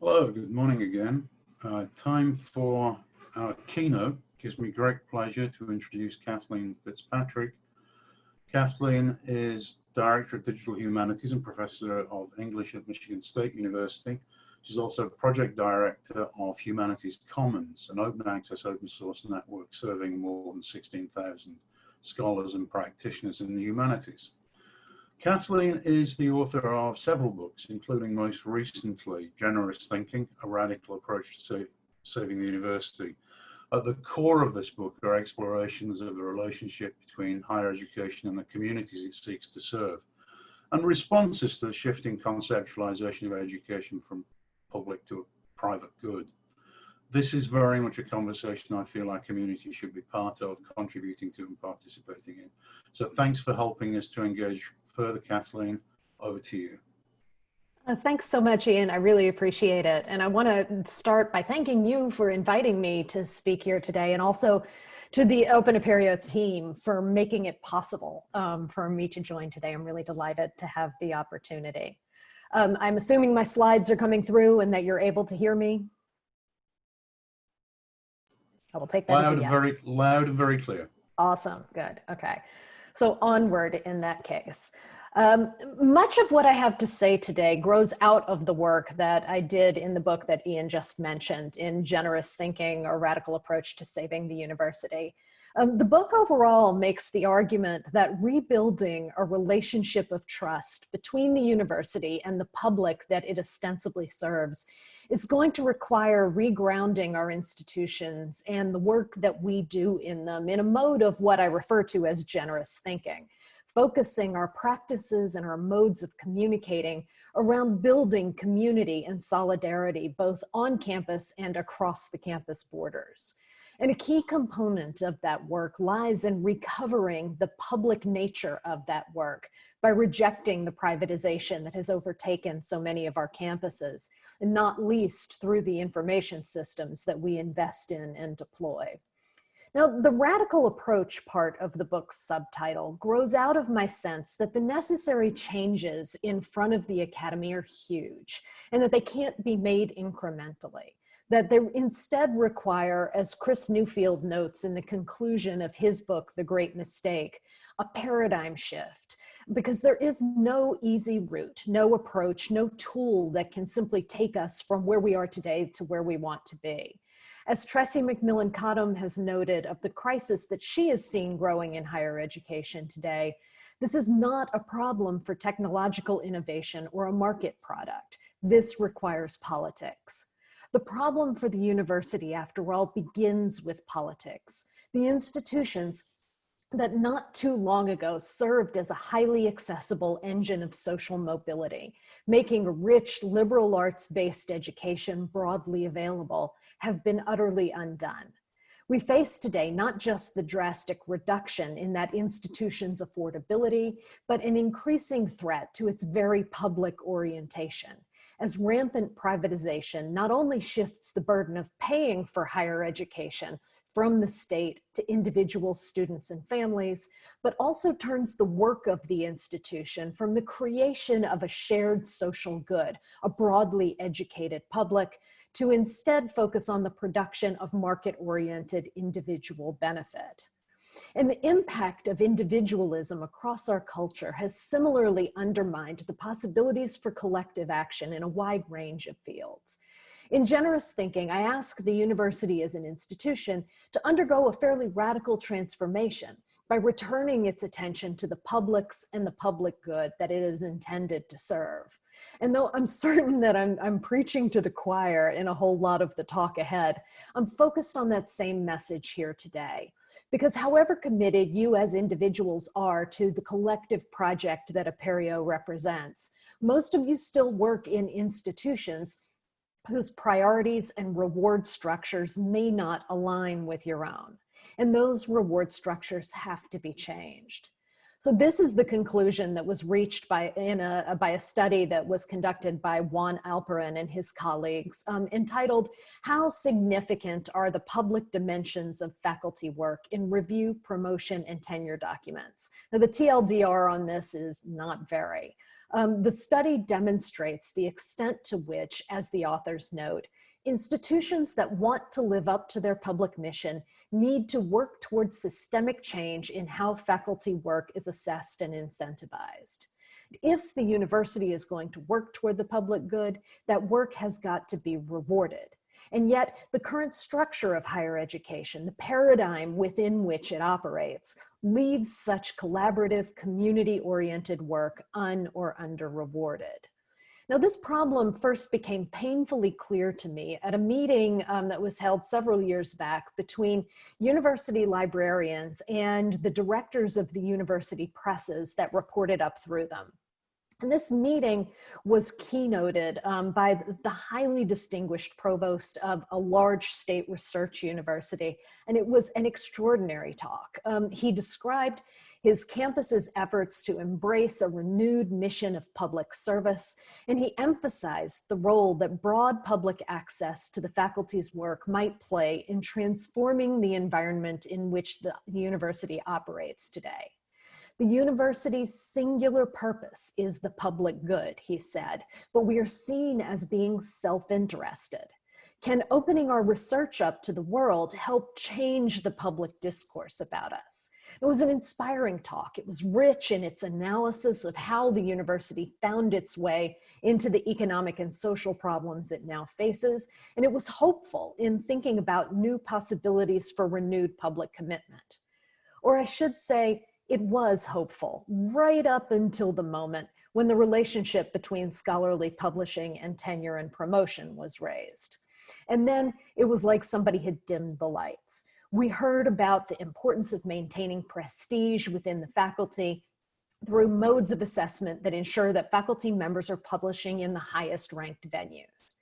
Hello, good morning again. Uh, time for our keynote. Gives me great pleasure to introduce Kathleen Fitzpatrick. Kathleen is Director of Digital Humanities and Professor of English at Michigan State University. She's also Project Director of Humanities Commons, an open access open source network serving more than 16,000 scholars and practitioners in the humanities. Kathleen is the author of several books, including most recently, Generous Thinking, A Radical Approach to Saving the University. At the core of this book are explorations of the relationship between higher education and the communities it seeks to serve, and responses to the shifting conceptualization of education from public to private good. This is very much a conversation I feel our community should be part of, contributing to and participating in. So thanks for helping us to engage further, Kathleen, over to you. Uh, thanks so much, Ian. I really appreciate it. And I want to start by thanking you for inviting me to speak here today and also to the Open Apereo team for making it possible um, for me to join today. I'm really delighted to have the opportunity. Um, I'm assuming my slides are coming through and that you're able to hear me. I will take that loud as a yes. Very loud and very clear. Awesome, good, okay. So onward in that case. Um, much of what I have to say today grows out of the work that I did in the book that Ian just mentioned in Generous Thinking, A Radical Approach to Saving the University. Um, the book overall makes the argument that rebuilding a relationship of trust between the university and the public that it ostensibly serves is going to require regrounding our institutions and the work that we do in them in a mode of what I refer to as generous thinking, focusing our practices and our modes of communicating around building community and solidarity both on campus and across the campus borders. And a key component of that work lies in recovering the public nature of that work by rejecting the privatization that has overtaken so many of our campuses and not least through the information systems that we invest in and deploy. Now, the radical approach part of the book's subtitle grows out of my sense that the necessary changes in front of the academy are huge and that they can't be made incrementally. That they instead require, as Chris Newfield notes in the conclusion of his book, The Great Mistake, a paradigm shift because there is no easy route, no approach, no tool that can simply take us from where we are today to where we want to be. As Tressie McMillan Cottom has noted of the crisis that she is seeing growing in higher education today, this is not a problem for technological innovation or a market product. This requires politics. The problem for the university, after all, begins with politics. The institutions that not too long ago served as a highly accessible engine of social mobility, making rich liberal arts-based education broadly available, have been utterly undone. We face today not just the drastic reduction in that institution's affordability, but an increasing threat to its very public orientation as rampant privatization not only shifts the burden of paying for higher education, from the state to individual students and families, but also turns the work of the institution from the creation of a shared social good, a broadly educated public, to instead focus on the production of market-oriented individual benefit. And the impact of individualism across our culture has similarly undermined the possibilities for collective action in a wide range of fields. In generous thinking, I ask the university as an institution to undergo a fairly radical transformation by returning its attention to the publics and the public good that it is intended to serve. And though I'm certain that I'm, I'm preaching to the choir in a whole lot of the talk ahead, I'm focused on that same message here today. Because however committed you as individuals are to the collective project that Apereo represents, most of you still work in institutions whose priorities and reward structures may not align with your own. And those reward structures have to be changed. So this is the conclusion that was reached by, in a, by a study that was conducted by Juan Alperin and his colleagues um, entitled, How Significant Are the Public Dimensions of Faculty Work in Review, Promotion, and Tenure Documents? Now the TLDR on this is not very. Um, the study demonstrates the extent to which, as the authors note, institutions that want to live up to their public mission need to work towards systemic change in how faculty work is assessed and incentivized. If the university is going to work toward the public good, that work has got to be rewarded. And yet the current structure of higher education, the paradigm within which it operates, leaves such collaborative, community-oriented work un or under rewarded. Now, this problem first became painfully clear to me at a meeting um, that was held several years back between university librarians and the directors of the university presses that reported up through them. And this meeting was keynoted um, by the highly distinguished provost of a large state research university. And it was an extraordinary talk. Um, he described his campus's efforts to embrace a renewed mission of public service, and he emphasized the role that broad public access to the faculty's work might play in transforming the environment in which the university operates today. The university's singular purpose is the public good, he said, but we are seen as being self-interested. Can opening our research up to the world help change the public discourse about us? It was an inspiring talk. It was rich in its analysis of how the university found its way into the economic and social problems it now faces. And it was hopeful in thinking about new possibilities for renewed public commitment. Or I should say, it was hopeful right up until the moment when the relationship between scholarly publishing and tenure and promotion was raised. And then it was like somebody had dimmed the lights. We heard about the importance of maintaining prestige within the faculty through modes of assessment that ensure that faculty members are publishing in the highest ranked venues.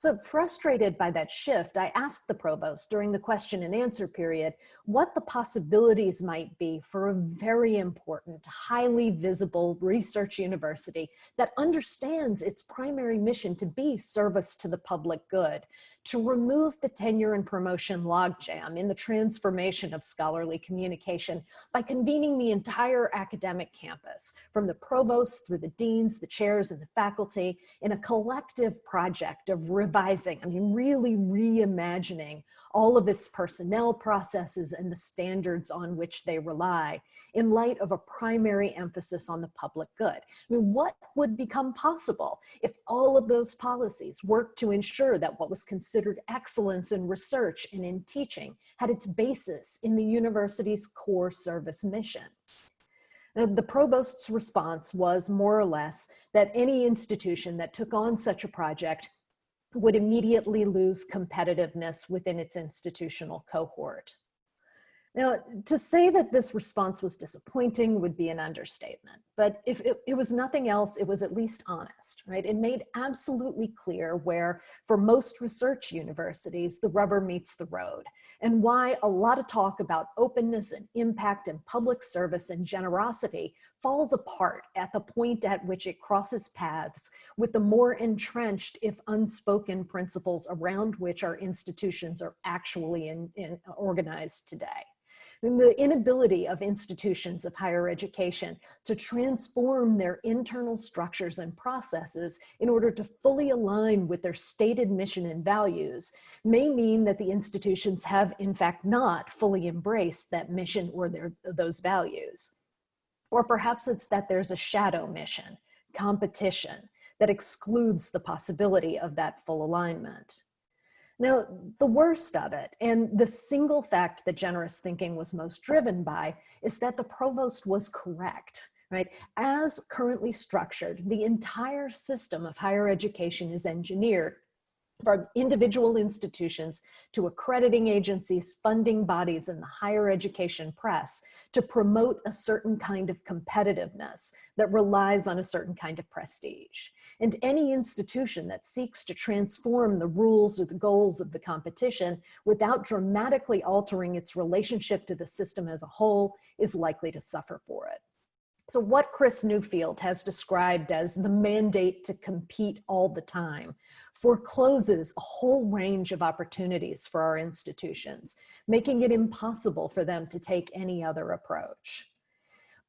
So frustrated by that shift, I asked the provost during the question and answer period what the possibilities might be for a very important, highly visible research university that understands its primary mission to be service to the public good, to remove the tenure and promotion logjam in the transformation of scholarly communication by convening the entire academic campus, from the provost through the deans, the chairs, and the faculty, in a collective project of revising, I mean, really reimagining all of its personnel processes and the standards on which they rely in light of a primary emphasis on the public good. I mean, what would become possible if all of those policies worked to ensure that what was considered excellence in research and in teaching had its basis in the university's core service mission? Now, the provost's response was more or less that any institution that took on such a project would immediately lose competitiveness within its institutional cohort. Now, to say that this response was disappointing would be an understatement, but if it, it, was nothing else, it was at least honest, right? It made absolutely clear where, for most research universities, the rubber meets the road, and why a lot of talk about openness and impact and public service and generosity falls apart at the point at which it crosses paths with the more entrenched, if unspoken, principles around which our institutions are actually in, in organized today the inability of institutions of higher education to transform their internal structures and processes in order to fully align with their stated mission and values may mean that the institutions have in fact not fully embraced that mission or their, those values. Or perhaps it's that there's a shadow mission, competition, that excludes the possibility of that full alignment. Now, the worst of it, and the single fact that generous thinking was most driven by, is that the provost was correct, right? As currently structured, the entire system of higher education is engineered from individual institutions to accrediting agencies, funding bodies, and the higher education press to promote a certain kind of competitiveness that relies on a certain kind of prestige. And any institution that seeks to transform the rules or the goals of the competition without dramatically altering its relationship to the system as a whole is likely to suffer for it. So what Chris Newfield has described as the mandate to compete all the time forecloses a whole range of opportunities for our institutions, making it impossible for them to take any other approach.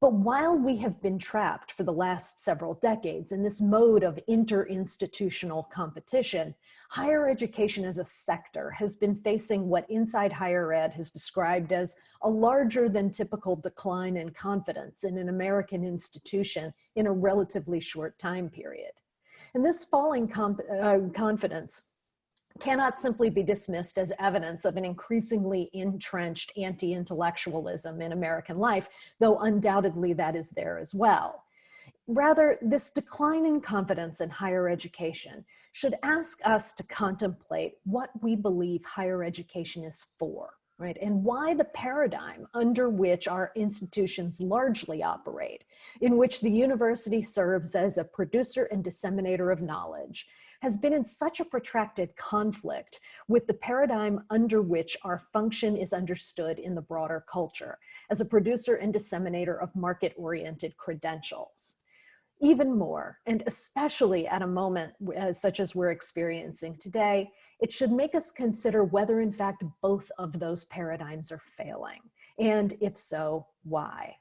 But while we have been trapped for the last several decades in this mode of interinstitutional competition, higher education as a sector has been facing what Inside Higher Ed has described as a larger than typical decline in confidence in an American institution in a relatively short time period. And this falling uh, confidence cannot simply be dismissed as evidence of an increasingly entrenched anti-intellectualism in American life, though undoubtedly that is there as well. Rather, this decline in confidence in higher education should ask us to contemplate what we believe higher education is for, right? And why the paradigm under which our institutions largely operate, in which the university serves as a producer and disseminator of knowledge, has been in such a protracted conflict with the paradigm under which our function is understood in the broader culture as a producer and disseminator of market-oriented credentials. Even more, and especially at a moment uh, such as we're experiencing today, it should make us consider whether in fact both of those paradigms are failing, and if so, why.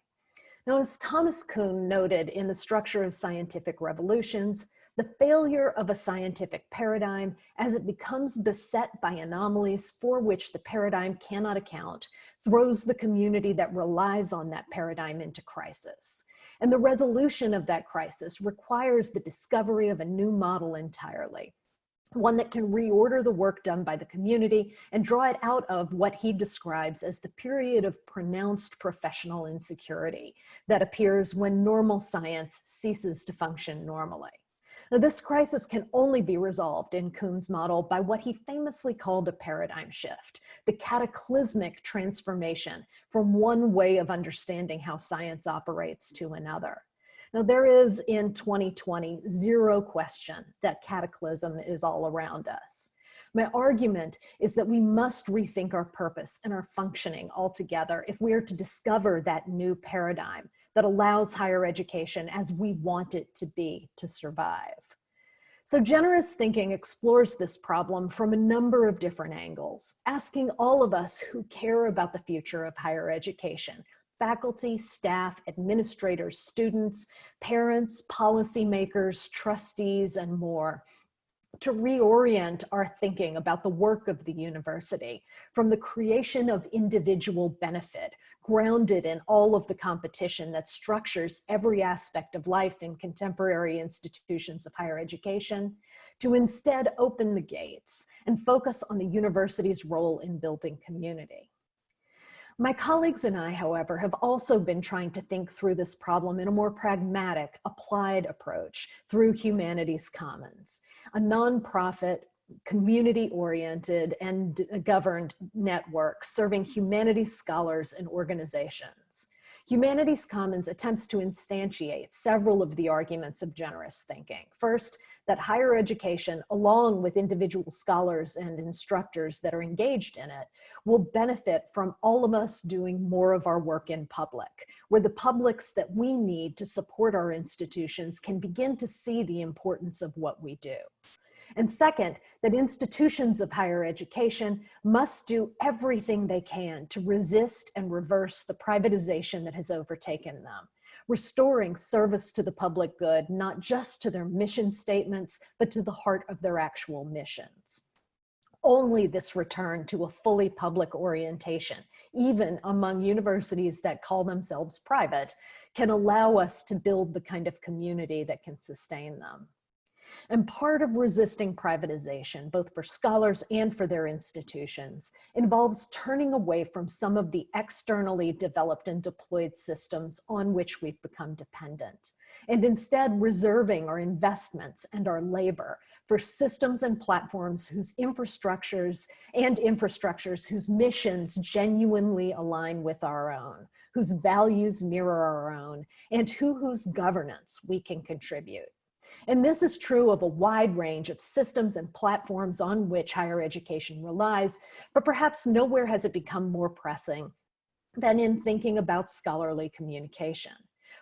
Now, as Thomas Kuhn noted in The Structure of Scientific Revolutions, the failure of a scientific paradigm as it becomes beset by anomalies for which the paradigm cannot account throws the community that relies on that paradigm into crisis. And the resolution of that crisis requires the discovery of a new model entirely, one that can reorder the work done by the community and draw it out of what he describes as the period of pronounced professional insecurity that appears when normal science ceases to function normally. Now, this crisis can only be resolved in Kuhn's model by what he famously called a paradigm shift, the cataclysmic transformation from one way of understanding how science operates to another. Now, there is in 2020 zero question that cataclysm is all around us. My argument is that we must rethink our purpose and our functioning altogether if we are to discover that new paradigm that allows higher education as we want it to be to survive. So generous thinking explores this problem from a number of different angles, asking all of us who care about the future of higher education, faculty, staff, administrators, students, parents, policymakers, trustees, and more, to reorient our thinking about the work of the university from the creation of individual benefit grounded in all of the competition that structures every aspect of life in contemporary institutions of higher education to instead open the gates and focus on the university's role in building community. My colleagues and I, however, have also been trying to think through this problem in a more pragmatic, applied approach through Humanities Commons, a nonprofit, community-oriented and governed network serving humanities scholars and organizations. Humanities Commons attempts to instantiate several of the arguments of generous thinking. First, that higher education, along with individual scholars and instructors that are engaged in it, will benefit from all of us doing more of our work in public, where the publics that we need to support our institutions can begin to see the importance of what we do. And second, that institutions of higher education must do everything they can to resist and reverse the privatization that has overtaken them restoring service to the public good, not just to their mission statements, but to the heart of their actual missions. Only this return to a fully public orientation, even among universities that call themselves private, can allow us to build the kind of community that can sustain them. And part of resisting privatization, both for scholars and for their institutions, involves turning away from some of the externally developed and deployed systems on which we've become dependent, and instead reserving our investments and our labor for systems and platforms whose infrastructures and infrastructures whose missions genuinely align with our own, whose values mirror our own, and who whose governance we can contribute. And this is true of a wide range of systems and platforms on which higher education relies, but perhaps nowhere has it become more pressing than in thinking about scholarly communication.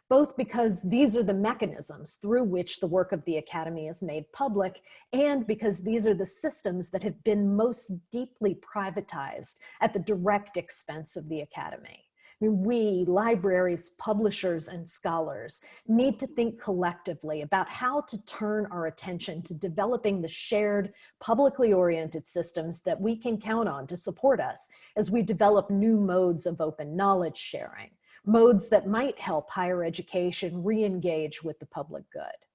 both because these are the mechanisms through which the work of the Academy is made public, and because these are the systems that have been most deeply privatized at the direct expense of the Academy. I mean, we, libraries, publishers, and scholars need to think collectively about how to turn our attention to developing the shared, publicly oriented systems that we can count on to support us as we develop new modes of open knowledge sharing, modes that might help higher education re-engage with the public good.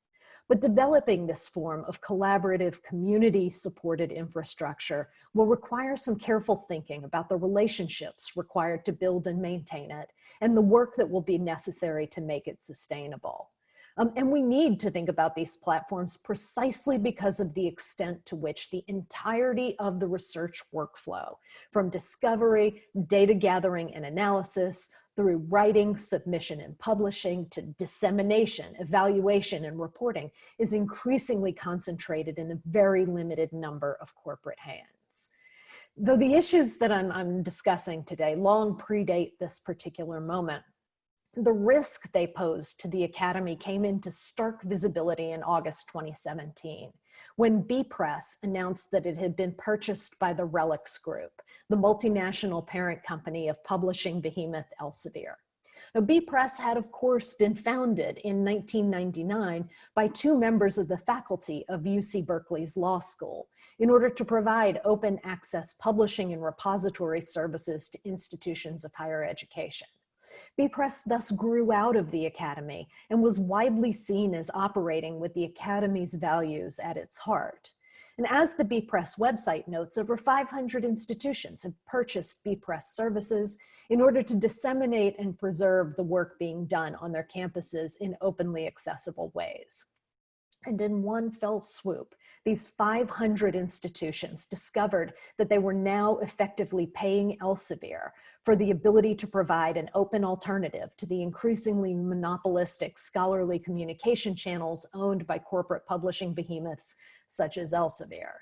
But developing this form of collaborative, community-supported infrastructure will require some careful thinking about the relationships required to build and maintain it, and the work that will be necessary to make it sustainable. Um, and we need to think about these platforms precisely because of the extent to which the entirety of the research workflow, from discovery, data gathering and analysis, through writing, submission, and publishing to dissemination, evaluation, and reporting is increasingly concentrated in a very limited number of corporate hands. Though the issues that I'm, I'm discussing today long predate this particular moment, the risk they posed to the Academy came into stark visibility in August 2017 when bepress announced that it had been purchased by the RELX Group, the multinational parent company of publishing behemoth Elsevier. Now, bepress had, of course, been founded in 1999 by two members of the faculty of UC Berkeley's law school in order to provide open access publishing and repository services to institutions of higher education. B-Press thus grew out of the Academy and was widely seen as operating with the Academy's values at its heart. And as the bepress website notes, over 500 institutions have purchased bepress services in order to disseminate and preserve the work being done on their campuses in openly accessible ways. And in one fell swoop, these 500 institutions discovered that they were now effectively paying Elsevier for the ability to provide an open alternative to the increasingly monopolistic scholarly communication channels owned by corporate publishing behemoths such as Elsevier.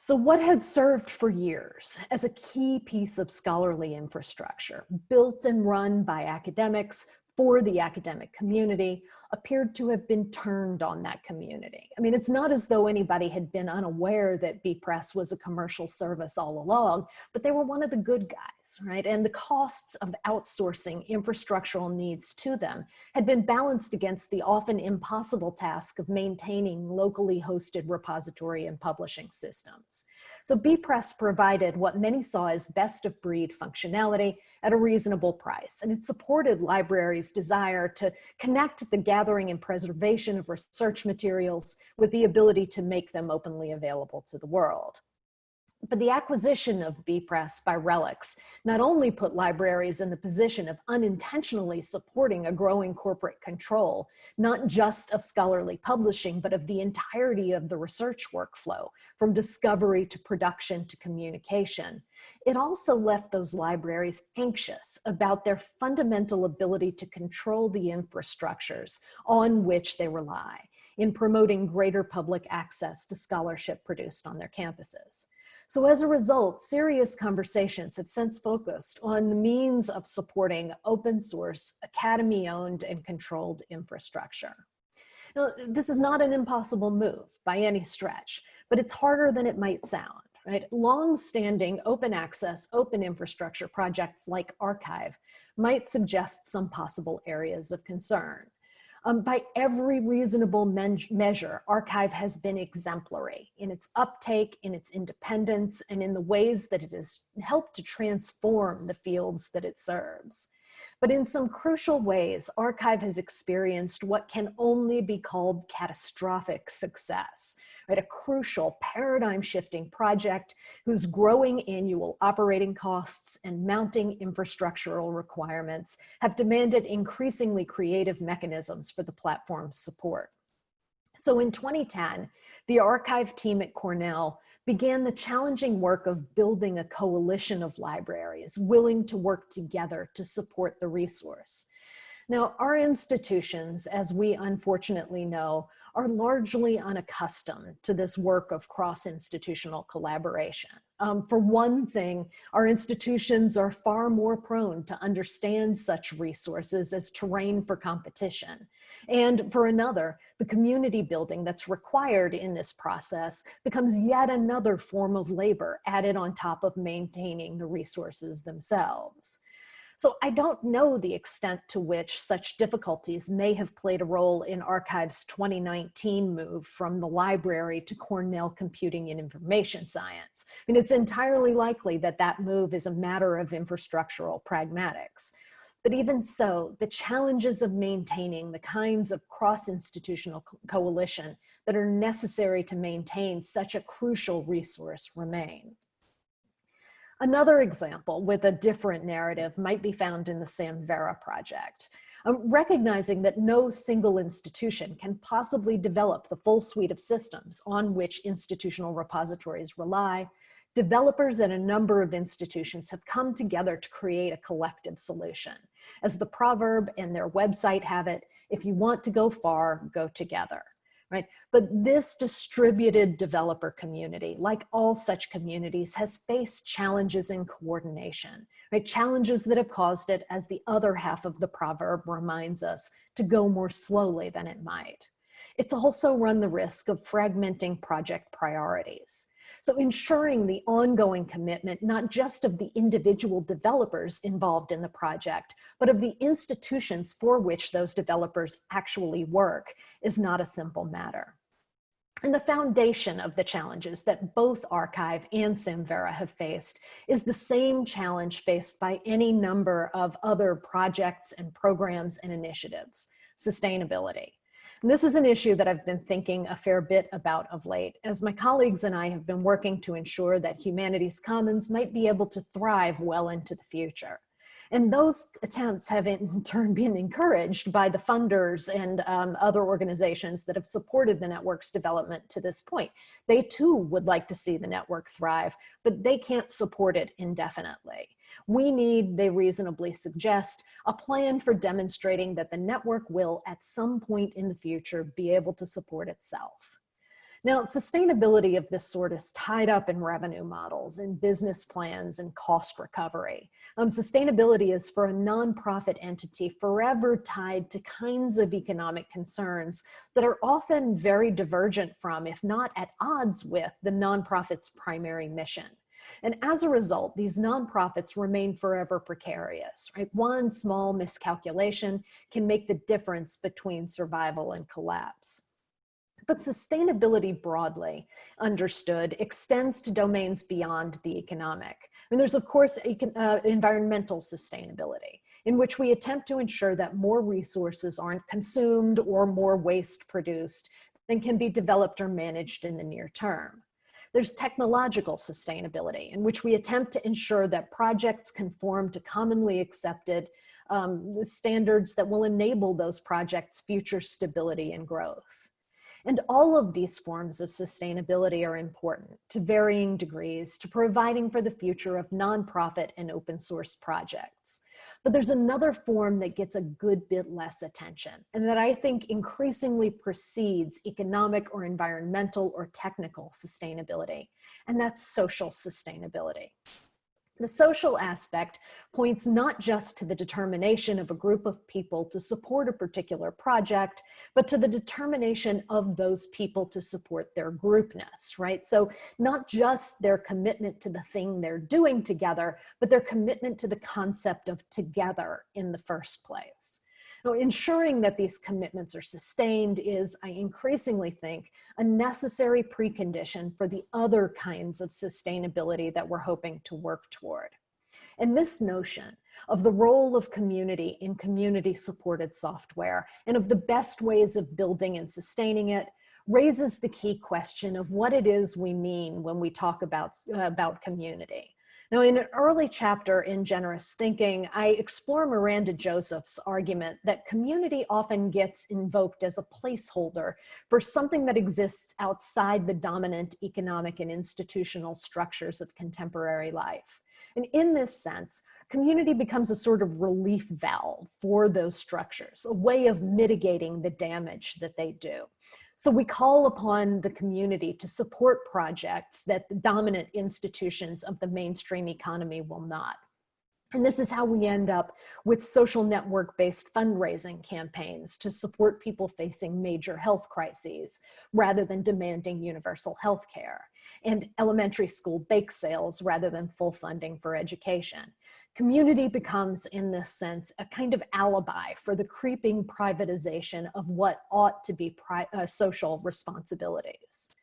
So what had served for years as a key piece of scholarly infrastructure, built and run by academics for the academic community appeared to have been turned on that community. I mean, it's not as though anybody had been unaware that bepress was a commercial service all along, but they were one of the good guys, right? And the costs of outsourcing infrastructural needs to them had been balanced against the often impossible task of maintaining locally hosted repository and publishing systems. So bepress provided what many saw as best of breed functionality at a reasonable price. And it supported libraries' desire to connect the gathering and preservation of research materials with the ability to make them openly available to the world. But the acquisition of bepress by RELX not only put libraries in the position of unintentionally supporting a growing corporate control, not just of scholarly publishing, but of the entirety of the research workflow, from discovery to production to communication. It also left those libraries anxious about their fundamental ability to control the infrastructures on which they rely in promoting greater public access to scholarship produced on their campuses. So as a result, serious conversations have since focused on the means of supporting open source, academy owned and controlled infrastructure. Now, this is not an impossible move by any stretch, but it's harder than it might sound. Right? Long-standing open access, open infrastructure projects like arXiv might suggest some possible areas of concern. Um, by every reasonable measure, arXiv has been exemplary in its uptake, in its independence, and in the ways that it has helped to transform the fields that it serves. But in some crucial ways, arXiv has experienced what can only be called catastrophic success, right? A crucial paradigm shifting project whose growing annual operating costs and mounting infrastructural requirements have demanded increasingly creative mechanisms for the platform's support. So in 2010, the arXiv team at Cornell began the challenging work of building a coalition of libraries willing to work together to support the resource. Now, our institutions, as we unfortunately know, are largely unaccustomed to this work of cross-institutional collaboration. Um, for one thing, our institutions are far more prone to understand such resources as terrain for competition. And for another, the community building that's required in this process becomes yet another form of labor added on top of maintaining the resources themselves. So I don't know the extent to which such difficulties may have played a role in arXiv's 2019 move from the library to Cornell Computing and Information Science. I mean, it's entirely likely that that move is a matter of infrastructural pragmatics. But even so, the challenges of maintaining the kinds of cross-institutional co coalition that are necessary to maintain such a crucial resource remain. Another example with a different narrative might be found in the Samvera project. Um, recognizing that no single institution can possibly develop the full suite of systems on which institutional repositories rely, developers at a number of institutions have come together to create a collective solution. As the proverb and their website have it, if you want to go far, go together right? But this distributed developer community, like all such communities, has faced challenges in coordination, right? Challenges that have caused it, as the other half of the proverb reminds us, to go more slowly than it might. It's also run the risk of fragmenting project priorities. So ensuring the ongoing commitment, not just of the individual developers involved in the project, but of the institutions for which those developers actually work is not a simple matter. And the foundation of the challenges that both arXiv and Samvera have faced is the same challenge faced by any number of other projects and programs and initiatives, sustainability. And this is an issue that I've been thinking a fair bit about of late, as my colleagues and I have been working to ensure that Humanities Commons might be able to thrive well into the future. And those attempts have in turn been encouraged by the funders and um, other organizations that have supported the network's development to this point. They too would like to see the network thrive, but they can't support it indefinitely. We need, they reasonably suggest, a plan for demonstrating that the network will, at some point in the future, be able to support itself. Now, sustainability of this sort is tied up in revenue models, in business plans, and cost recovery. Um, sustainability is for a nonprofit entity forever tied to kinds of economic concerns that are often very divergent from, if not at odds with, the nonprofit's primary mission. And as a result, these nonprofits remain forever precarious, right? One small miscalculation can make the difference between survival and collapse. But sustainability broadly understood extends to domains beyond the economic. I mean, there's of course uh, environmental sustainability in which we attempt to ensure that more resources aren't consumed or more waste produced than can be developed or managed in the near term. There's technological sustainability in which we attempt to ensure that projects conform to commonly accepted um, standards that will enable those projects future stability and growth. And all of these forms of sustainability are important to varying degrees to providing for the future of nonprofit and open source projects. But there's another form that gets a good bit less attention and that I think increasingly precedes economic or environmental or technical sustainability, and that's social sustainability. The social aspect points not just to the determination of a group of people to support a particular project, but to the determination of those people to support their groupness, right? So not just their commitment to the thing they're doing together, but their commitment to the concept of together in the first place. Now, ensuring that these commitments are sustained is, I increasingly think, a necessary precondition for the other kinds of sustainability that we're hoping to work toward. And this notion of the role of community in community supported software and of the best ways of building and sustaining it raises the key question of what it is we mean when we talk about, uh, about community. Now, in an early chapter in Generous Thinking, I explore Miranda Joseph's argument that community often gets invoked as a placeholder for something that exists outside the dominant economic and institutional structures of contemporary life. And in this sense, community becomes a sort of relief valve for those structures, a way of mitigating the damage that they do. So we call upon the community to support projects that the dominant institutions of the mainstream economy will not. And this is how we end up with social network-based fundraising campaigns to support people facing major health crises rather than demanding universal health care, and elementary school bake sales rather than full funding for education. Community becomes, in this sense, a kind of alibi for the creeping privatization of what ought to be uh, social responsibilities.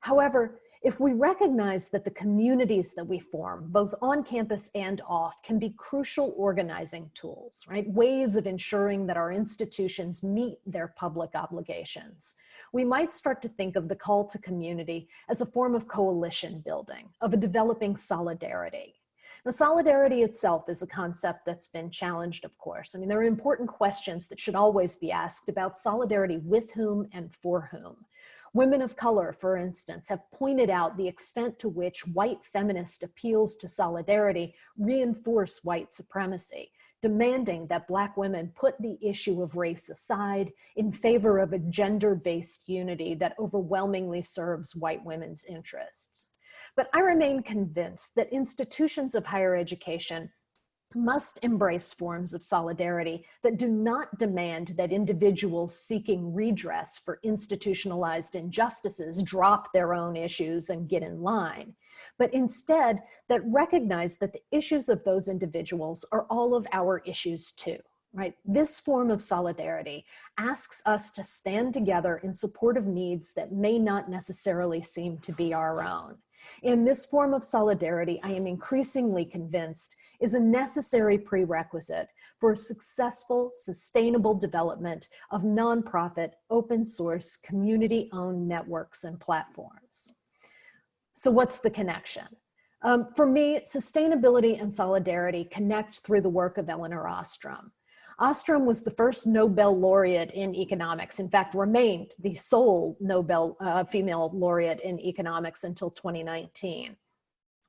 However, if we recognize that the communities that we form, both on campus and off, can be crucial organizing tools, right? Ways of ensuring that our institutions meet their public obligations. We might start to think of the call to community as a form of coalition building, of a developing solidarity. Now, solidarity itself is a concept that's been challenged, of course. I mean, there are important questions that should always be asked about solidarity with whom and for whom. Women of color, for instance, have pointed out the extent to which white feminist appeals to solidarity reinforce white supremacy, demanding that Black women put the issue of race aside in favor of a gender-based unity that overwhelmingly serves white women's interests. But I remain convinced that institutions of higher education must embrace forms of solidarity that do not demand that individuals seeking redress for institutionalized injustices drop their own issues and get in line, but instead that recognize that the issues of those individuals are all of our issues too. Right? This form of solidarity asks us to stand together in support of needs that may not necessarily seem to be our own. In this form of solidarity, I am increasingly convinced is a necessary prerequisite for successful, sustainable development of nonprofit, open source, community-owned networks and platforms. So what's the connection? Um, for me, sustainability and solidarity connect through the work of Elinor Ostrom. Ostrom was the first Nobel laureate in economics, in fact, remained the sole Nobel uh, female laureate in economics until 2019.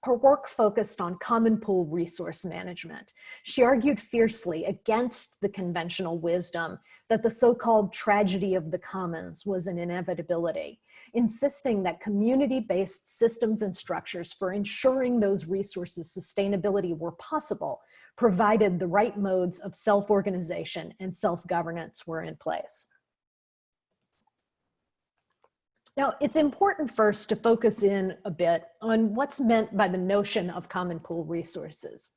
Her work focused on common pool resource management. She argued fiercely against the conventional wisdom that the so-called tragedy of the commons was an inevitability, insisting that community-based systems and structures for ensuring those resources sustainability were possible, provided the right modes of self-organization and self-governance were in place. Now, it's important first to focus in a bit on what's meant by the notion of common pool resources.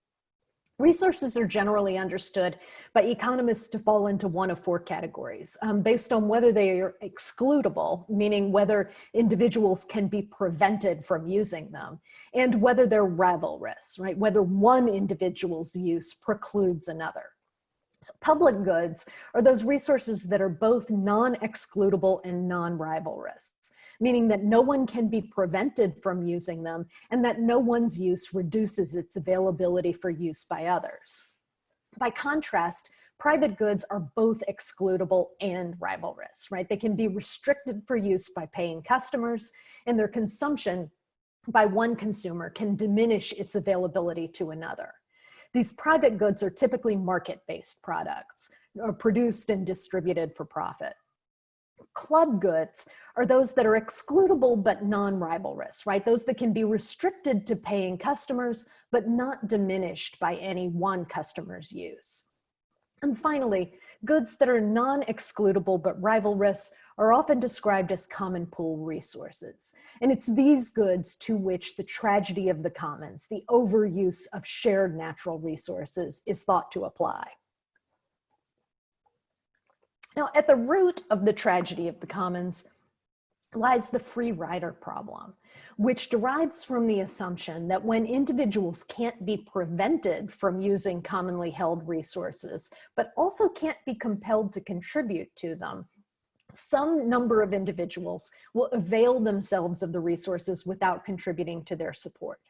Resources are generally understood by economists to fall into one of four categories um, based on whether they are excludable, meaning whether individuals can be prevented from using them, and whether they're rivalrous, right? Whether one individual's use precludes another. So public goods are those resources that are both non-excludable and non-rivalrous, meaning that no one can be prevented from using them and that no one's use reduces its availability for use by others. By contrast, private goods are both excludable and rivalrous, right? They can be restricted for use by paying customers and their consumption by one consumer can diminish its availability to another. These private goods are typically market-based products or produced and distributed for profit. Club goods are those that are excludable but non-rivalrous, right? Those that can be restricted to paying customers but not diminished by any one customer's use. And finally, goods that are non-excludable but rivalrous are often described as common pool resources. And it's these goods to which the tragedy of the commons, the overuse of shared natural resources is thought to apply. Now, at the root of the tragedy of the commons lies the free rider problem, which derives from the assumption that when individuals can't be prevented from using commonly held resources, but also can't be compelled to contribute to them, some number of individuals will avail themselves of the resources without contributing to their support.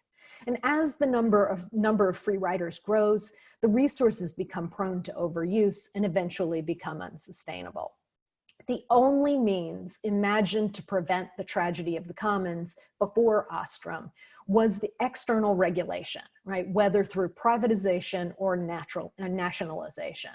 And as the number of, number of free riders grows, the resources become prone to overuse and eventually become unsustainable. The only means imagined to prevent the tragedy of the commons before Ostrom was the external regulation, right? Whether through privatization or natural uh, nationalization.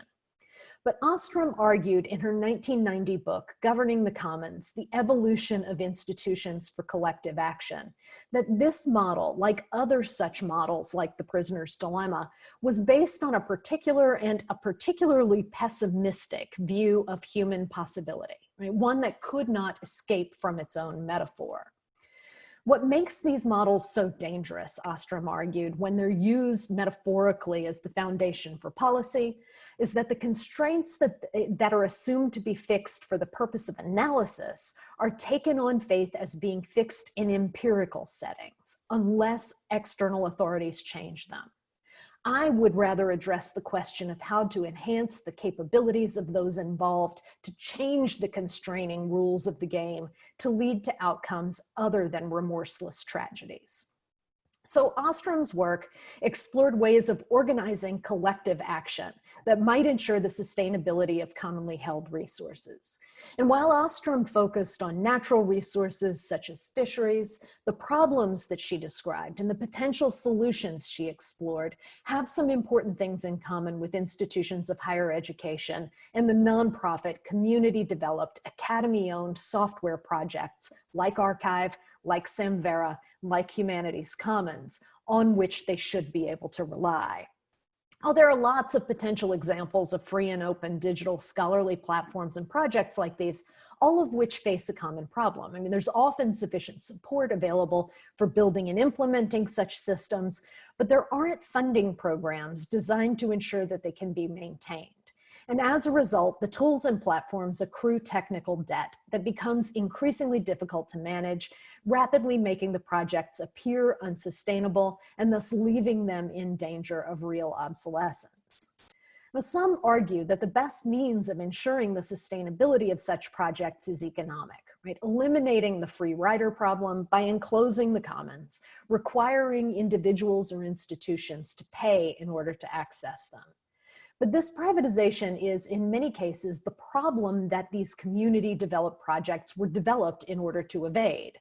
But Ostrom argued in her 1990 book, Governing the Commons, The Evolution of Institutions for Collective Action, that this model, like other such models like the prisoner's dilemma, was based on a particular and a particularly pessimistic view of human possibility, right? one that could not escape from its own metaphor. What makes these models so dangerous, Ostrom argued, when they're used metaphorically as the foundation for policy, is that the constraints that, that are assumed to be fixed for the purpose of analysis are taken on faith as being fixed in empirical settings, unless external authorities change them. I would rather address the question of how to enhance the capabilities of those involved to change the constraining rules of the game to lead to outcomes other than remorseless tragedies. So Ostrom's work explored ways of organizing collective action that might ensure the sustainability of commonly held resources. And while Ostrom focused on natural resources such as fisheries, the problems that she described and the potential solutions she explored have some important things in common with institutions of higher education and the nonprofit community developed academy owned software projects like arXiv, like Samvera, like Humanities Commons, on which they should be able to rely. Oh, there are lots of potential examples of free and open digital scholarly platforms and projects like these, all of which face a common problem. I mean, there's often sufficient support available for building and implementing such systems, but there aren't funding programs designed to ensure that they can be maintained. And as a result, the tools and platforms accrue technical debt that becomes increasingly difficult to manage, rapidly making the projects appear unsustainable and thus leaving them in danger of real obsolescence. Now, some argue that the best means of ensuring the sustainability of such projects is economic, right? Eliminating the free rider problem by enclosing the commons, requiring individuals or institutions to pay in order to access them. But this privatization is in many cases the problem that these community developed projects were developed in order to evade.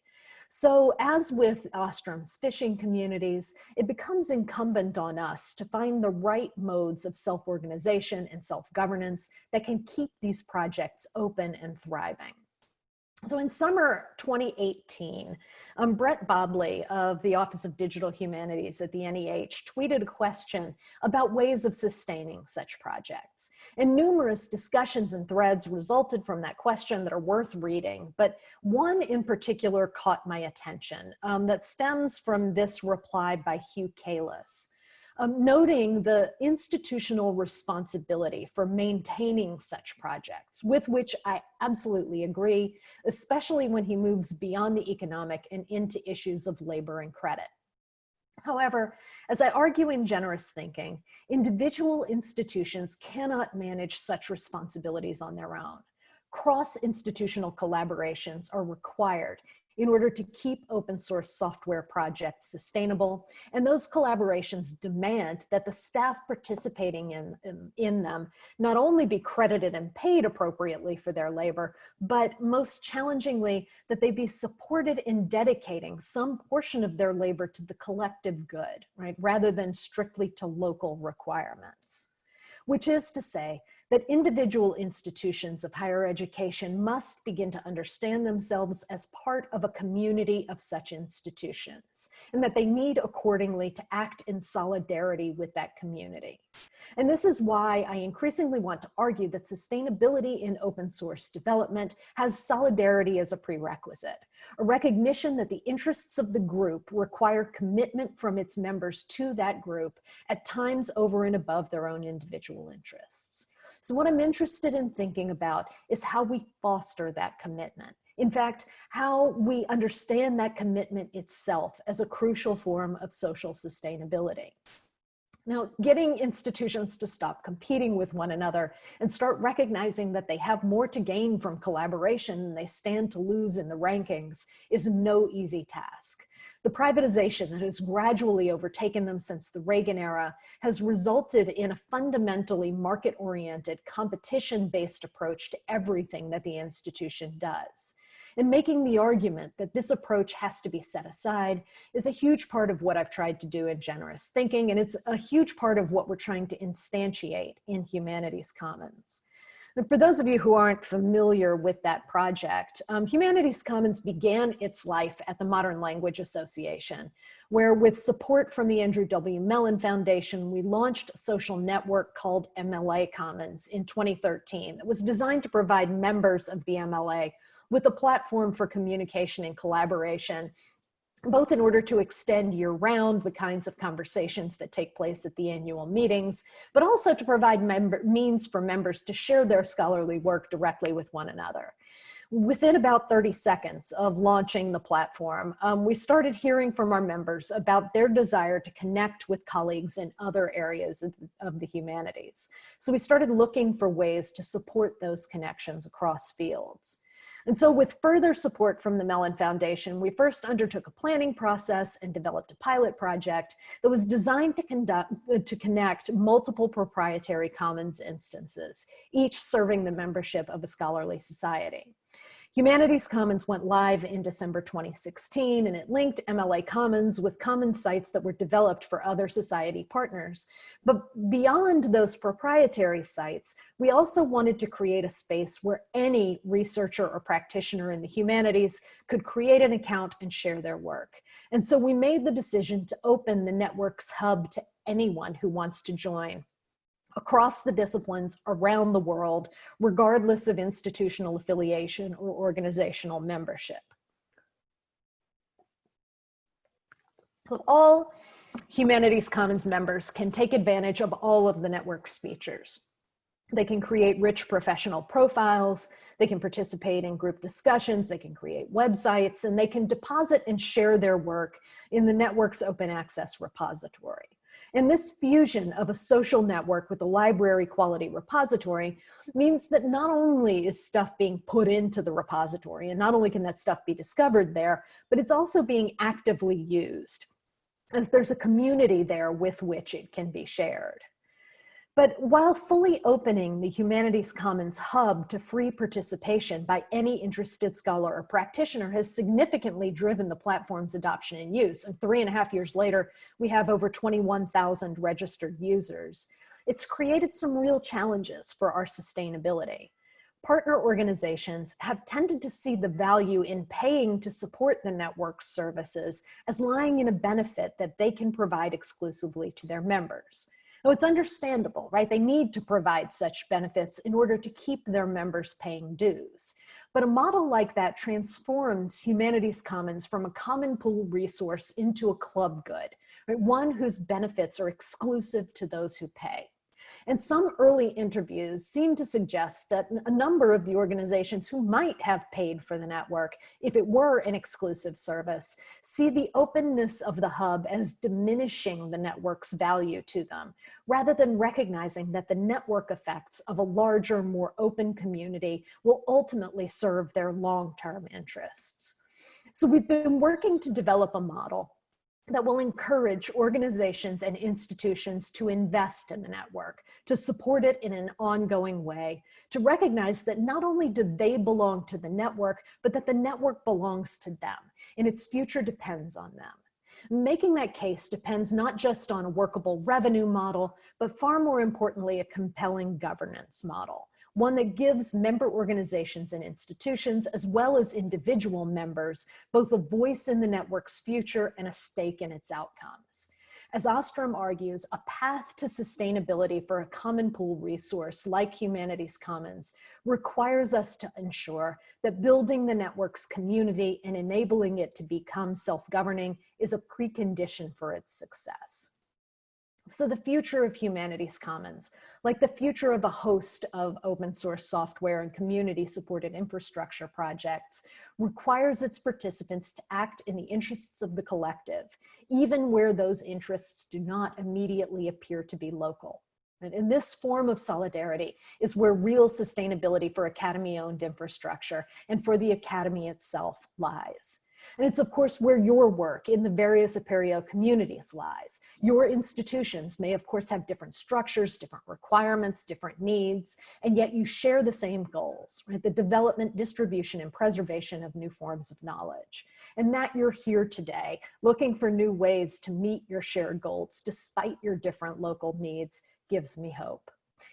So as with Ostrom's fishing communities, it becomes incumbent on us to find the right modes of self-organization and self-governance that can keep these projects open and thriving. So in summer 2018, um, Brett Bobley of the Office of Digital Humanities at the NEH tweeted a question about ways of sustaining such projects. And numerous discussions and threads resulted from that question that are worth reading, but one in particular caught my attention um, that stems from this reply by Hugh Cayless um, noting the institutional responsibility for maintaining such projects, with which I absolutely agree, especially when he moves beyond the economic and into issues of labor and credit. However, as I argue in generous thinking, individual institutions cannot manage such responsibilities on their own. Cross-institutional collaborations are required in order to keep open source software projects sustainable. And those collaborations demand that the staff participating in, in, in, them not only be credited and paid appropriately for their labor, but most challengingly, that they be supported in dedicating some portion of their labor to the collective good, right? Rather than strictly to local requirements. Which is to say that individual institutions of higher education must begin to understand themselves as part of a community of such institutions, and that they need accordingly to act in solidarity with that community. And this is why I increasingly want to argue that sustainability in open source development has solidarity as a prerequisite, a recognition that the interests of the group require commitment from its members to that group at times over and above their own individual interests. So what I'm interested in thinking about is how we foster that commitment. In fact, how we understand that commitment itself as a crucial form of social sustainability. Now, getting institutions to stop competing with one another and start recognizing that they have more to gain from collaboration than they stand to lose in the rankings is no easy task. The privatization that has gradually overtaken them since the Reagan era has resulted in a fundamentally market-oriented, competition-based approach to everything that the institution does. And making the argument that this approach has to be set aside is a huge part of what I've tried to do in generous thinking, and it's a huge part of what we're trying to instantiate in Humanities Commons. And for those of you who aren't familiar with that project, um, Humanities Commons began its life at the Modern Language Association, where with support from the Andrew W. Mellon Foundation, we launched a social network called MLA Commons in 2013 that was designed to provide members of the MLA with a platform for communication and collaboration both in order to extend year round the kinds of conversations that take place at the annual meetings, but also to provide member, means for members to share their scholarly work directly with one another. Within about 30 seconds of launching the platform, um, we started hearing from our members about their desire to connect with colleagues in other areas of, of the humanities. So we started looking for ways to support those connections across fields. And so with further support from the Mellon Foundation, we first undertook a planning process and developed a pilot project that was designed to, conduct, to connect multiple proprietary commons instances, each serving the membership of a scholarly society. Humanities Commons went live in December 2016 and it linked MLA Commons with common sites that were developed for other society partners. But beyond those proprietary sites, we also wanted to create a space where any researcher or practitioner in the humanities could create an account and share their work. And so we made the decision to open the network's hub to anyone who wants to join across the disciplines around the world, regardless of institutional affiliation or organizational membership. All Humanities Commons members can take advantage of all of the network's features. They can create rich professional profiles, they can participate in group discussions, they can create websites, and they can deposit and share their work in the network's open access repository. And this fusion of a social network with a library quality repository means that not only is stuff being put into the repository and not only can that stuff be discovered there, but it's also being actively used as there's a community there with which it can be shared. But while fully opening the Humanities Commons hub to free participation by any interested scholar or practitioner has significantly driven the platform's adoption and use. And three and a half years later, we have over 21,000 registered users. It's created some real challenges for our sustainability. Partner organizations have tended to see the value in paying to support the network's services as lying in a benefit that they can provide exclusively to their members. Now it's understandable, right? They need to provide such benefits in order to keep their members paying dues. But a model like that transforms Humanities Commons from a common pool resource into a club good, right? One whose benefits are exclusive to those who pay. And some early interviews seem to suggest that a number of the organizations who might have paid for the network, if it were an exclusive service, see the openness of the hub as diminishing the network's value to them, rather than recognizing that the network effects of a larger, more open community will ultimately serve their long-term interests. So we've been working to develop a model that will encourage organizations and institutions to invest in the network, to support it in an ongoing way, to recognize that not only do they belong to the network, but that the network belongs to them and its future depends on them. Making that case depends not just on a workable revenue model, but far more importantly, a compelling governance model one that gives member organizations and institutions, as well as individual members, both a voice in the network's future and a stake in its outcomes. As Ostrom argues, a path to sustainability for a common pool resource like Humanities Commons requires us to ensure that building the network's community and enabling it to become self-governing is a precondition for its success. So the future of Humanities Commons, like the future of a host of open source software and community supported infrastructure projects, requires its participants to act in the interests of the collective, even where those interests do not immediately appear to be local. And in this form of solidarity is where real sustainability for academy owned infrastructure and for the academy itself lies. And it's of course where your work in the various Apereo communities lies. Your institutions may of course have different structures, different requirements, different needs, and yet you share the same goals, right? The development, distribution, and preservation of new forms of knowledge. And that you're here today looking for new ways to meet your shared goals despite your different local needs gives me hope.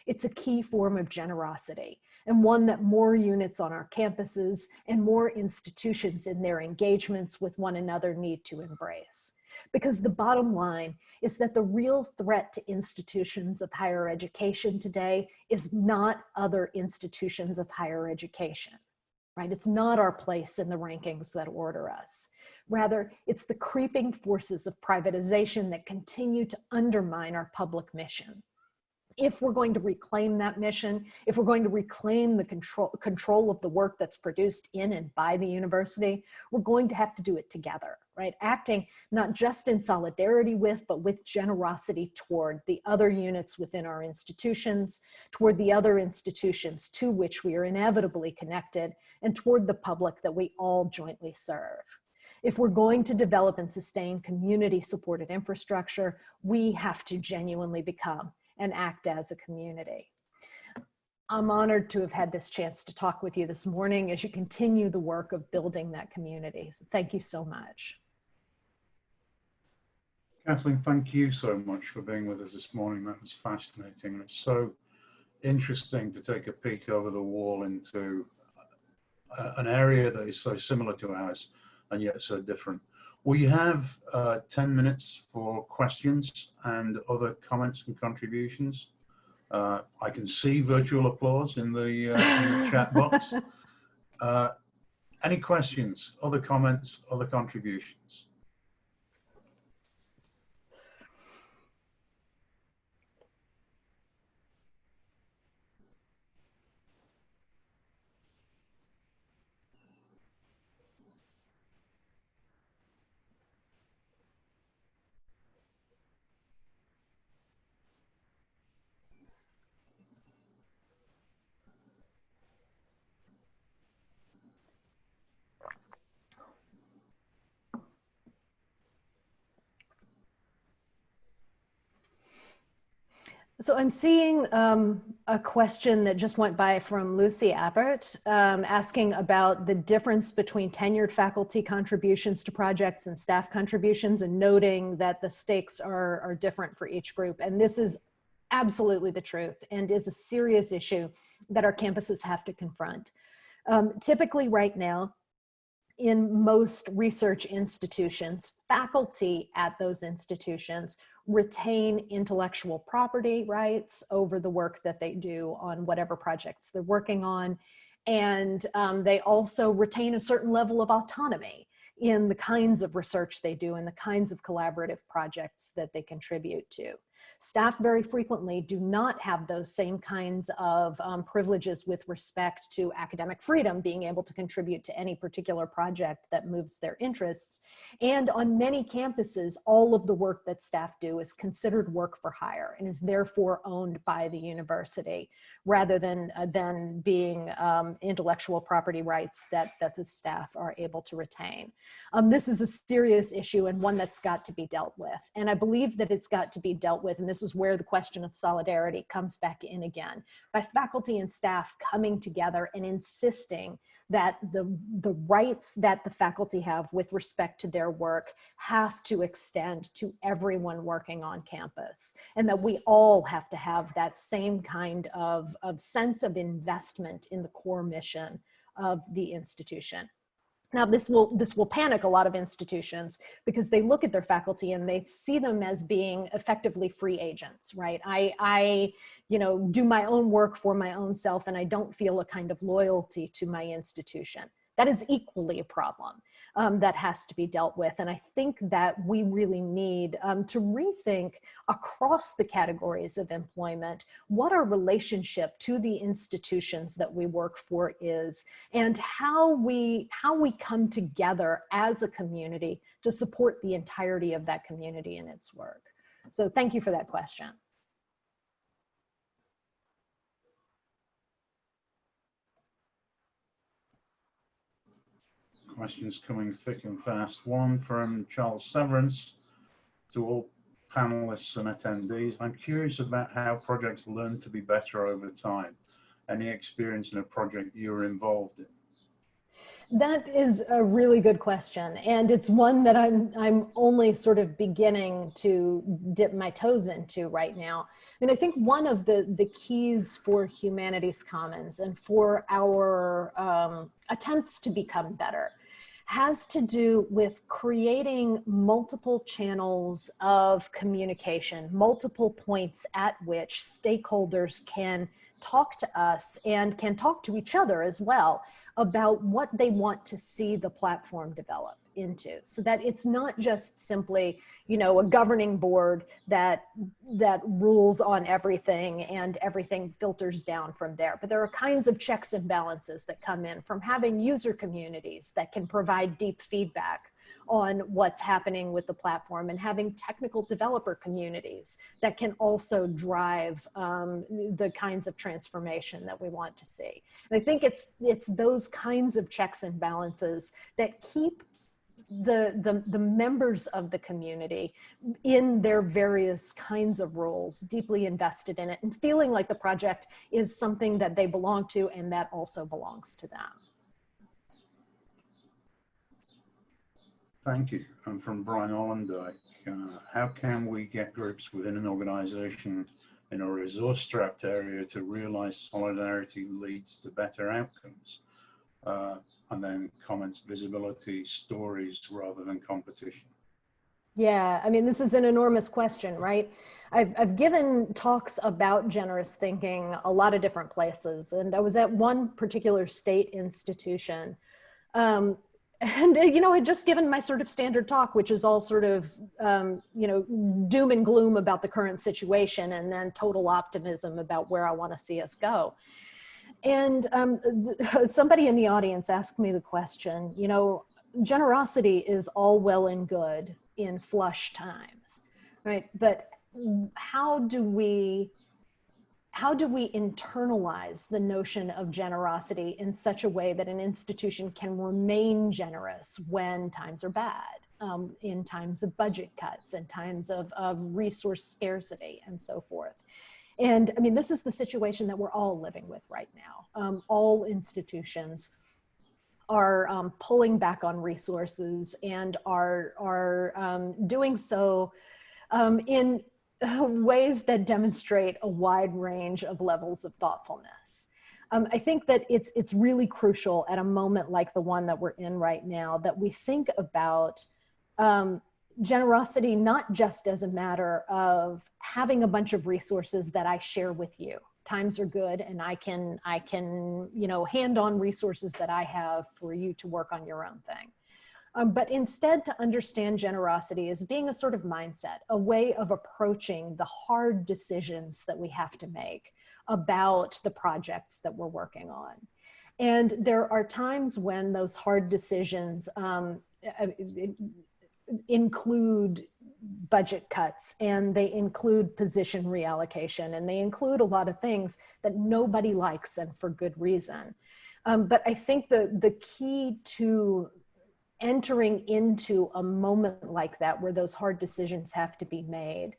It's a key form of generosity and one that more units on our campuses and more institutions in their engagements with one another need to embrace. Because the bottom line is that the real threat to institutions of higher education today is not other institutions of higher education, right? It's not our place in the rankings that order us. Rather, it's the creeping forces of privatization that continue to undermine our public mission if we're going to reclaim that mission, if we're going to reclaim the control, control of the work that's produced in and by the university, we're going to have to do it together, right? Acting not just in solidarity with, but with generosity toward the other units within our institutions, toward the other institutions to which we are inevitably connected, and toward the public that we all jointly serve. If we're going to develop and sustain community supported infrastructure, we have to genuinely become and act as a community. I'm honored to have had this chance to talk with you this morning as you continue the work of building that community. So thank you so much. Kathleen, thank you so much for being with us this morning. That was fascinating. And it's so interesting to take a peek over the wall into an area that is so similar to ours and yet so different. We have uh, 10 minutes for questions and other comments and contributions. Uh, I can see virtual applause in the, uh, in the chat box. Uh, any questions, other comments, other contributions? So I'm seeing um, a question that just went by from Lucy Abbott um, asking about the difference between tenured faculty contributions to projects and staff contributions and noting that the stakes are, are different for each group. And this is absolutely the truth and is a serious issue that our campuses have to confront. Um, typically right now, in most research institutions, faculty at those institutions retain intellectual property rights over the work that they do on whatever projects they're working on. And um, they also retain a certain level of autonomy in the kinds of research they do and the kinds of collaborative projects that they contribute to. Staff very frequently do not have those same kinds of um, privileges with respect to academic freedom, being able to contribute to any particular project that moves their interests. And on many campuses, all of the work that staff do is considered work for hire and is therefore owned by the university rather than, uh, than being um, intellectual property rights that, that the staff are able to retain. Um, this is a serious issue and one that's got to be dealt with. And I believe that it's got to be dealt with, and this is where the question of solidarity comes back in again, by faculty and staff coming together and insisting that the, the rights that the faculty have with respect to their work have to extend to everyone working on campus and that we all have to have that same kind of, of sense of investment in the core mission of the institution. Now this will this will panic a lot of institutions because they look at their faculty and they see them as being effectively free agents, right? I I you know do my own work for my own self and I don't feel a kind of loyalty to my institution. That is equally a problem um, that has to be dealt with. And I think that we really need um, to rethink across the categories of employment, what our relationship to the institutions that we work for is, and how we, how we come together as a community to support the entirety of that community in its work. So thank you for that question. Questions coming thick and fast. One from Charles Severance to all panelists and attendees. I'm curious about how projects learn to be better over time. Any experience in a project you're involved in? That is a really good question. And it's one that I'm, I'm only sort of beginning to dip my toes into right now. And I think one of the, the keys for Humanities Commons and for our um, attempts to become better has to do with creating multiple channels of communication, multiple points at which stakeholders can talk to us and can talk to each other as well about what they want to see the platform develop into so that it's not just simply you know a governing board that that rules on everything and everything filters down from there but there are kinds of checks and balances that come in from having user communities that can provide deep feedback on what's happening with the platform and having technical developer communities that can also drive um, the kinds of transformation that we want to see. And I think it's, it's those kinds of checks and balances that keep the, the, the members of the community in their various kinds of roles, deeply invested in it and feeling like the project is something that they belong to and that also belongs to them. Thank you. And from Brian Allendike, uh, how can we get groups within an organization in a resource strapped area to realize solidarity leads to better outcomes? Uh, and then comments visibility, stories rather than competition. Yeah, I mean, this is an enormous question, right? I've, I've given talks about generous thinking a lot of different places. And I was at one particular state institution um, and you know, I'd just given my sort of standard talk, which is all sort of, um, you know, doom and gloom about the current situation and then total optimism about where I want to see us go. And um, somebody in the audience asked me the question, you know, generosity is all well and good in flush times, right? But how do we how do we internalize the notion of generosity in such a way that an institution can remain generous when times are bad, um, in times of budget cuts, in times of, of resource scarcity, and so forth? And I mean, this is the situation that we're all living with right now. Um, all institutions are um, pulling back on resources and are, are um, doing so um, in ways that demonstrate a wide range of levels of thoughtfulness. Um, I think that it's, it's really crucial at a moment like the one that we're in right now that we think about um, generosity not just as a matter of having a bunch of resources that I share with you. Times are good and I can, I can, you know, hand on resources that I have for you to work on your own thing um, but instead to understand generosity as being a sort of mindset, a way of approaching the hard decisions that we have to make about the projects that we're working on. And there are times when those hard decisions um, uh, include budget cuts and they include position reallocation and they include a lot of things that nobody likes and for good reason. Um, but I think the, the key to entering into a moment like that where those hard decisions have to be made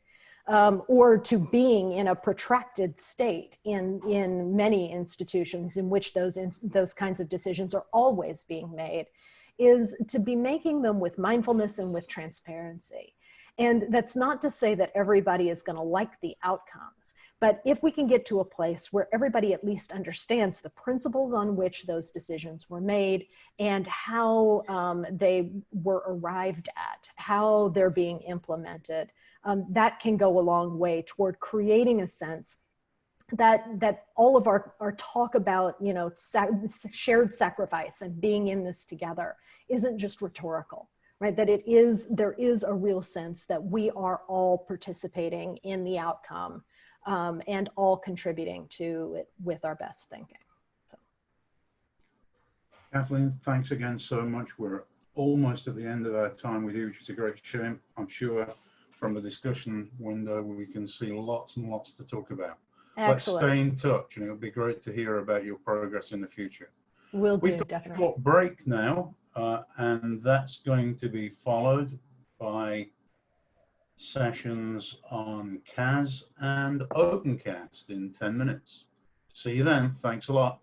um, or to being in a protracted state in, in many institutions in which those, in, those kinds of decisions are always being made is to be making them with mindfulness and with transparency. And that's not to say that everybody is going to like the outcomes, but if we can get to a place where everybody at least understands the principles on which those decisions were made and how um, they were arrived at, how they're being implemented, um, that can go a long way toward creating a sense that that all of our, our talk about you know sac shared sacrifice and being in this together isn't just rhetorical right that it is there is a real sense that we are all participating in the outcome um, and all contributing to it with our best thinking. So. Kathleen, thanks again so much. We're almost at the end of our time with you, which is a great shame. I'm sure from the discussion window, we can see lots and lots to talk about. Excellent. Let's stay in touch, and it'll be great to hear about your progress in the future. Will We've got definitely. A short break now, uh, and that's going to be followed by sessions on CAS and OpenCast in 10 minutes. See you then. Thanks a lot.